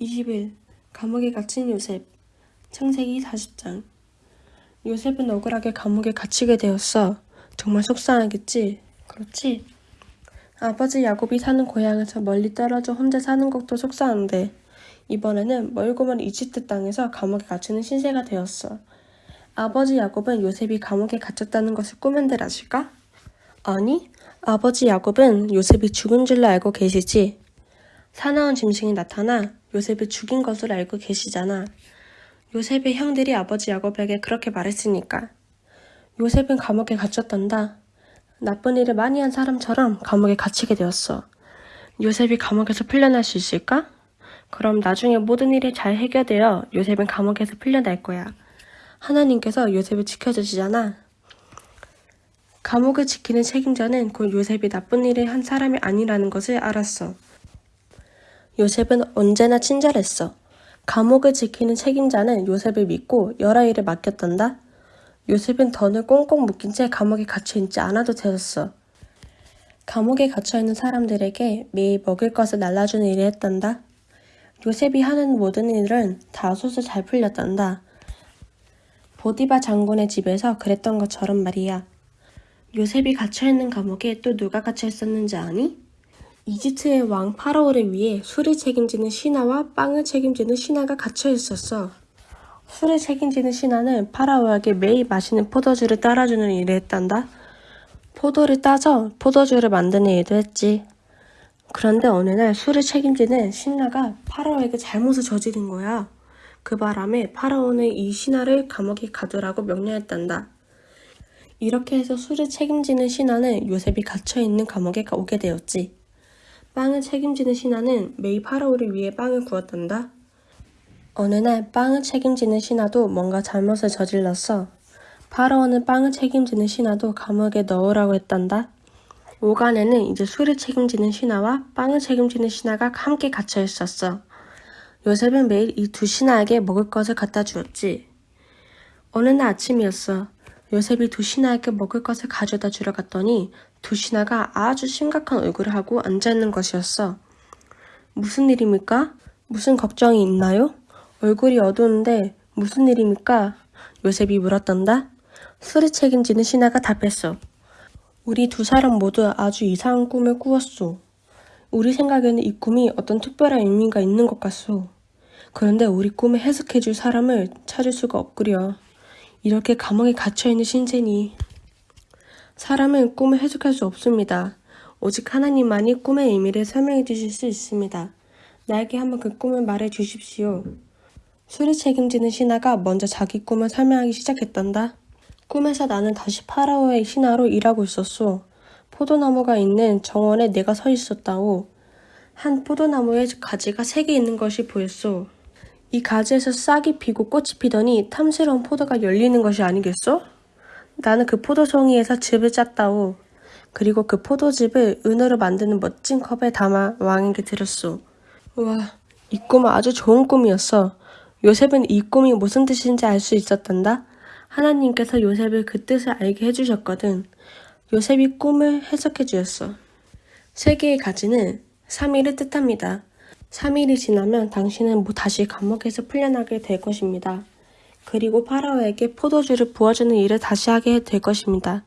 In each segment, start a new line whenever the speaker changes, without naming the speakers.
(20일) 감옥에 갇힌 요셉 창세기 40장 요셉은 억울하게 감옥에 갇히게 되었어. 정말 속상하겠지? 그렇지? 아버지 야곱이 사는 고향에서 멀리 떨어져 혼자 사는 것도 속상한데 이번에는 멀고 먼 이집트 땅에서 감옥에 갇히는 신세가 되었어. 아버지 야곱은 요셉이 감옥에 갇혔다는 것을 꾸면들 아실까? 아니, 아버지 야곱은 요셉이 죽은 줄로 알고 계시지. 사나운 짐승이 나타나 요셉을 죽인 것을 알고 계시잖아. 요셉의 형들이 아버지 야곱에게 그렇게 말했으니까. 요셉은 감옥에 갇혔단다. 나쁜 일을 많이 한 사람처럼 감옥에 갇히게 되었어. 요셉이 감옥에서 풀려날 수 있을까? 그럼 나중에 모든 일이 잘 해결되어 요셉은 감옥에서 풀려날 거야. 하나님께서 요셉을 지켜주시잖아. 감옥을 지키는 책임자는 곧 요셉이 나쁜 일을 한 사람이 아니라는 것을 알았어. 요셉은 언제나 친절했어. 감옥을 지키는 책임자는 요셉을 믿고 여러 일을 맡겼단다. 요셉은 던을 꽁꽁 묶인 채 감옥에 갇혀 있지 않아도 되었어. 감옥에 갇혀 있는 사람들에게 매일 먹을 것을 날라주는 일을 했단다. 요셉이 하는 모든 일은 다 소소 잘 풀렸단다. 보디바 장군의 집에서 그랬던 것처럼 말이야. 요셉이 갇혀 있는 감옥에 또 누가 갇혀 있었는지 아니? 이집트의 왕 파라오를 위해 술을 책임지는 신하와 빵을 책임지는 신하가 갇혀 있었어. 술을 책임지는 신하는 파라오에게 매일 마시는 포도주를 따라주는 일을 했단다. 포도를 따져 포도주를 만드는 일도 했지. 그런데 어느 날 술을 책임지는 신하가 파라오에게 잘못을 저지른 거야. 그 바람에 파라오는 이 신하를 감옥에 가두라고 명령했단다. 이렇게 해서 술을 책임지는 신하는 요셉이 갇혀있는 감옥에 오게 되었지. 빵을 책임지는 신하는 매일 파라오를 위해 빵을 구웠단다. 어느 날 빵을 책임지는 신하도 뭔가 잘못을 저질렀어. 파라오는 빵을 책임지는 신하도 감옥에 넣으라고 했단다. 오간에는 이제 술을 책임지는 신하와 빵을 책임지는 신하가 함께 갇혀 있었어. 요셉은 매일 이 두 신하에게 먹을 것을 갖다 주었지. 어느 날 아침이었어. 요셉이 두 신하에게 먹을 것을 가져다 주러 갔더니 두 신하가 아주 심각한 얼굴을 하고 앉아있는 것이었어. 무슨 일입니까? 무슨 걱정이 있나요? 얼굴이 어두운데 무슨 일입니까? 요셉이 물었단다. 술을 책임지는 신하가 답했어. 우리 두 사람 모두 아주 이상한 꿈을 꾸었소. 우리 생각에는 이 꿈이 어떤 특별한 의미가 있는 것 같소. 그런데 우리 꿈을 해석해줄 사람을 찾을 수가 없구려. 이렇게 감옥에 갇혀있는 신세니 사람은 꿈을 해석할 수 없습니다. 오직 하나님만이 꿈의 의미를 설명해 주실 수 있습니다. 나에게 한번 그 꿈을 말해 주십시오. 술을 책임지는 신하가 먼저 자기 꿈을 설명하기 시작했단다. 꿈에서 나는 다시 파라오의 신하로 일하고 있었소. 포도나무가 있는 정원에 내가 서 있었다오. 한 포도나무에 가지가 세 개 있는 것이 보였소. 이 가지에서 싹이 피고 꽃이 피더니 탐스러운 포도가 열리는 것이 아니겠소? 나는 그 포도송이에서 즙을 짰다오. 그리고 그 포도즙을 은으로 만드는 멋진 컵에 담아 왕에게 드렸소. 우와, 이 꿈은 아주 좋은 꿈이었어. 요셉은 이 꿈이 무슨 뜻인지 알 수 있었단다. 하나님께서 요셉을 그 뜻을 알게 해주셨거든. 요셉이 꿈을 해석해 주었어. 세 개의 가지는 3일을 뜻합니다. 3일이 지나면 당신은 뭐 다시 감옥에서 풀려나게 될 것입니다. 그리고 파라오에게 포도주를 부어주는 일을 다시 하게 될 것입니다.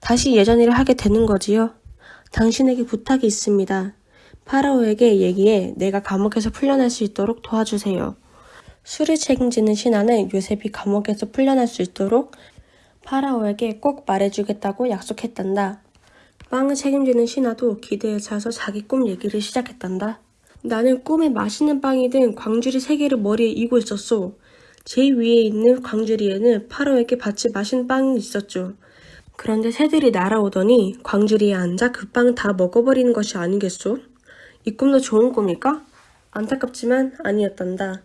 다시 예전 일을 하게 되는 거지요. 당신에게 부탁이 있습니다. 파라오에게 얘기해 내가 감옥에서 풀려날 수 있도록 도와주세요. 술을 책임지는 신하는 요셉이 감옥에서 풀려날 수 있도록 파라오에게 꼭 말해주겠다고 약속했단다. 빵을 책임지는 신하도 기대에 차서 자기 꿈 얘기를 시작했단다. 나는 꿈에 맛있는 빵이 든 광주리 세 개를 머리에 이고 있었소. 제일 위에 있는 광주리에는 파로에게 받치 마신 빵이 있었죠. 그런데 새들이 날아오더니 광주리에 앉아 그 빵 다 먹어버리는 것이 아니겠소? 이 꿈도 좋은 꿈일까? 안타깝지만 아니었단다.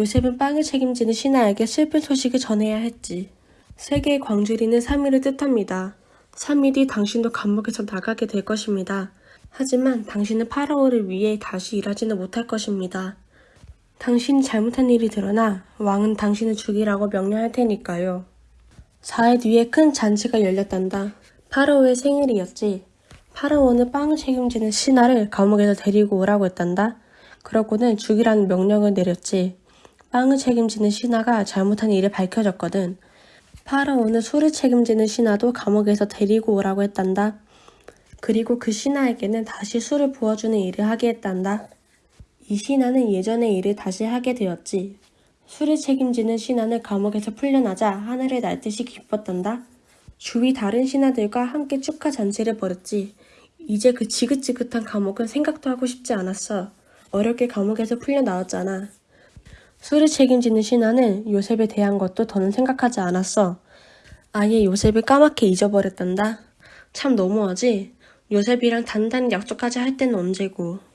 요셉은 빵을 책임지는 신하에게 슬픈 소식을 전해야 했지. 세계의 광주리는 3일을 뜻합니다. 3일 뒤 당신도 감옥에서 나가게 될 것입니다. 하지만 당신은 파라오를 위해 다시 일하지는 못할 것입니다. 당신이 잘못한 일이 드러나 왕은 당신을 죽이라고 명령할 테니까요. 4일 뒤에 큰 잔치가 열렸단다. 파라오의 생일이었지. 파라오는 빵을 책임지는 신하를 감옥에서 데리고 오라고 했단다. 그러고는 죽이라는 명령을 내렸지. 빵을 책임지는 신하가 잘못한 일을 밝혀졌거든. 파라오는 술을 책임지는 신하도 감옥에서 데리고 오라고 했단다. 그리고 그 신하에게는 다시 술을 부어주는 일을 하게 했단다. 이 신하는 예전의 일을 다시 하게 되었지. 술을 책임지는 신하는 감옥에서 풀려나자 하늘을 날 듯이 기뻤단다. 주위 다른 신하들과 함께 축하 잔치를 벌였지. 이제 그 지긋지긋한 감옥은 생각도 하고 싶지 않았어. 어렵게 감옥에서 풀려나왔잖아. 술을 책임지는 신하는 요셉에 대한 것도 더는 생각하지 않았어. 아예 요셉을 까맣게 잊어버렸단다. 참 너무하지? 요셉이랑 단단히 약속하자 할 때는 언제고.